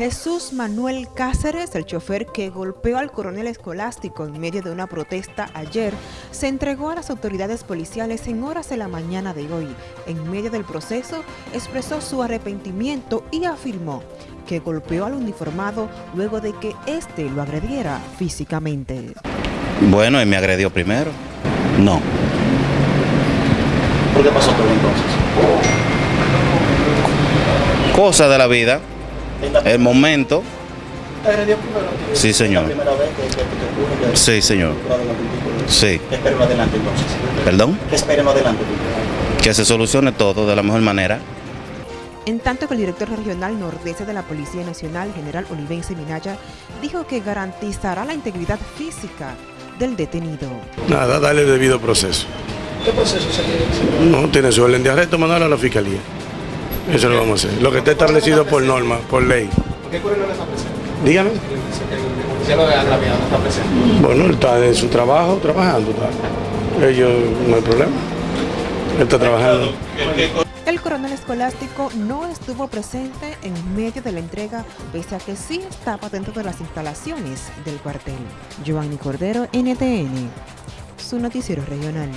Jesús Manuel Cáceres, el chofer que golpeó al coronel escolástico en medio de una protesta ayer, se entregó a las autoridades policiales en horas de la mañana de hoy. En medio del proceso, expresó su arrepentimiento y afirmó que golpeó al uniformado luego de que éste lo agrediera físicamente. Bueno, él me agredió primero. No. ¿Por qué pasó todo entonces? Cosa de la vida. El momento. ¿Te agredió primero? Sí, señor. ¿Es la primera vez que, que, que ocurre que Sí, señor. Sí. ¿Qué esperen adelante entonces? ¿Perdón? ¿Qué esperen adelante? Que se solucione todo de la mejor manera. En tanto que el director regional nordeste de la Policía Nacional, general Olivense Minaya, dijo que garantizará la integridad física del detenido. Nada, darle el debido proceso. ¿Qué proceso se quiere? No tiene su orden de arresto, mandarlo a la fiscalía. Eso lo vamos a hacer. Lo que está establecido por norma, por ley. ¿Por qué Coronel no está presente? Dígame. El oficial de agraviado no está presente. Bueno, él está en su trabajo, trabajando. está. Ellos, no hay problema. Él está trabajando. El coronel escolástico no estuvo presente en medio de la entrega, pese a que sí estaba dentro de las instalaciones del cuartel. Giovanni Cordero, NTN, su noticiero regional.